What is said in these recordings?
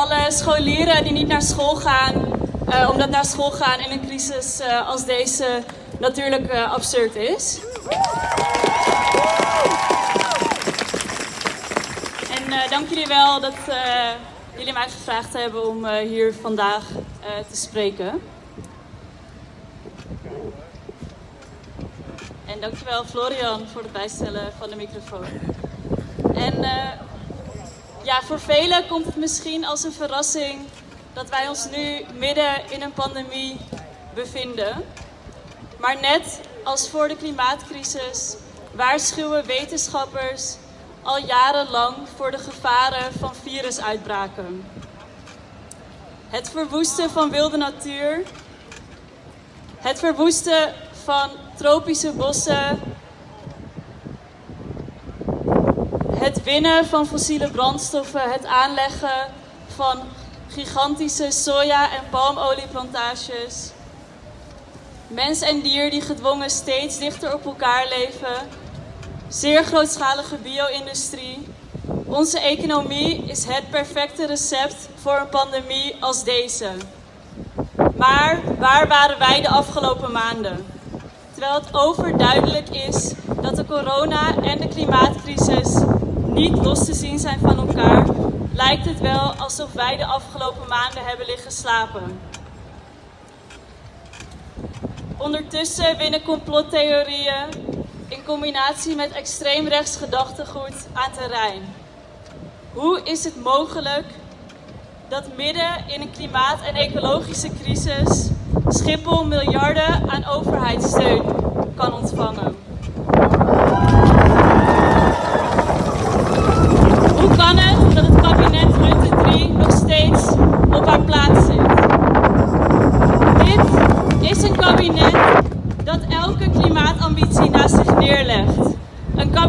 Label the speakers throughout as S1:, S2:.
S1: Alle scholieren die niet naar school gaan, uh, omdat naar school gaan in een crisis uh, als deze natuurlijk uh, absurd is. En dank jullie wel dat jullie mij gevraagd hebben om hier vandaag te spreken. En dankjewel Florian voor het bijstellen van de microfoon. En voor velen komt het misschien als een verrassing dat wij ons nu midden in een pandemie bevinden. Maar net als voor de klimaatcrisis waarschuwen wetenschappers al jarenlang voor de gevaren van virusuitbraken. Het verwoesten van wilde natuur, het verwoesten van tropische bossen het winnen van fossiele brandstoffen, het aanleggen van gigantische soja- en palmolieplantages. Mens en dier die gedwongen steeds dichter op elkaar leven. Zeer grootschalige bio-industrie. Onze economie is het perfecte recept voor een pandemie als deze. Maar waar waren wij de afgelopen maanden? Terwijl het overduidelijk is dat de corona en de klimaatcrisis niet los te zien zijn van elkaar, lijkt het wel alsof wij de afgelopen maanden hebben liggen slapen. Ondertussen winnen complottheorieën in combinatie met extreemrechts gedachtegoed aan terrein. Hoe is het mogelijk dat midden in een klimaat- en ecologische crisis Schiphol miljarden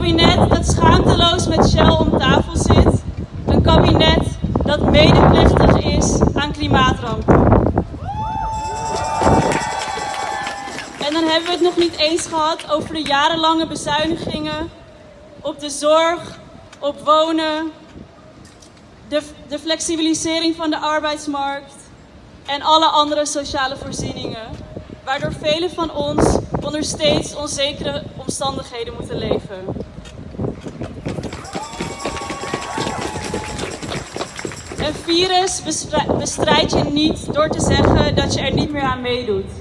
S1: kabinet dat schaamteloos met Shell om tafel zit. Een kabinet dat medeplichtig is aan klimaatrampen. En dan hebben we het nog niet eens gehad over de jarenlange bezuinigingen op de zorg, op wonen, de, de flexibilisering van de arbeidsmarkt en alle andere sociale voorzieningen, waardoor velen van ons onder steeds onzekere omstandigheden moeten leven. Een virus bestrijd je niet door te zeggen dat je er niet meer aan meedoet.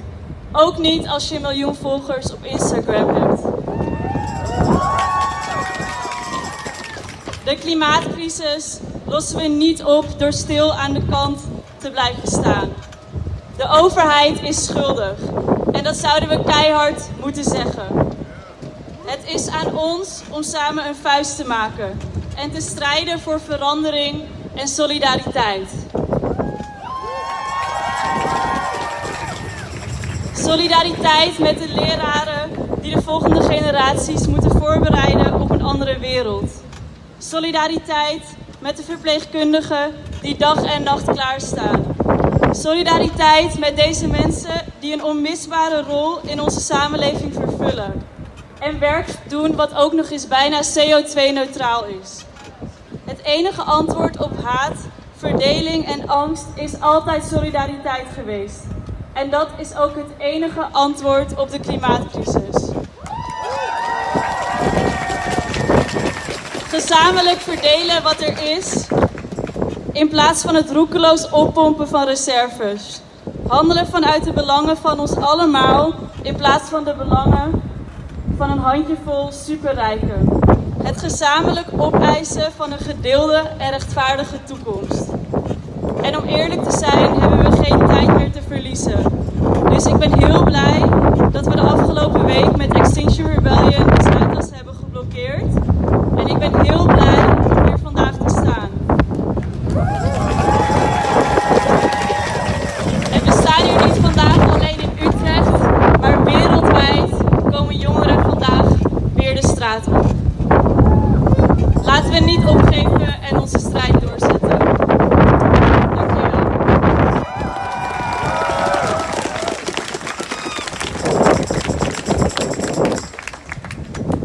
S1: Ook niet als je een miljoen volgers op Instagram hebt. De klimaatcrisis lossen we niet op door stil aan de kant te blijven staan. De overheid is schuldig en dat zouden we keihard moeten zeggen. Het is aan ons om samen een vuist te maken en te strijden voor verandering en solidariteit. Solidariteit met de leraren die de volgende generaties moeten voorbereiden op een andere wereld. Solidariteit met de verpleegkundigen die dag en nacht klaarstaan. Solidariteit met deze mensen die een onmisbare rol in onze samenleving vervullen. En werk doen wat ook nog eens bijna CO2-neutraal is. Het enige antwoord op haat, verdeling en angst is altijd solidariteit geweest. En dat is ook het enige antwoord op de klimaatcrisis. Gezamenlijk verdelen wat er is, in plaats van het roekeloos oppompen van reserves. Handelen vanuit de belangen van ons allemaal, in plaats van de belangen van een handjevol superrijken. Het gezamenlijk opeisen van een gedeelde en rechtvaardige toekomst. En om eerlijk te zijn hebben we geen tijd meer te verliezen. Dus ik ben heel blij dat we de afgelopen week met Extinction Rebellion de Zuidas hebben geblokkeerd. En ik ben heel blij om hier vandaag te staan. En we staan hier niet vandaag alleen in Utrecht, maar wereldwijd komen jongeren vandaag weer de straat op. Laten we niet opgeven